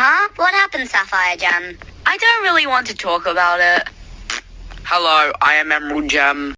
Huh? What happened, Sapphire Gem? I don't really want to talk about it. Hello, I am Emerald Gem.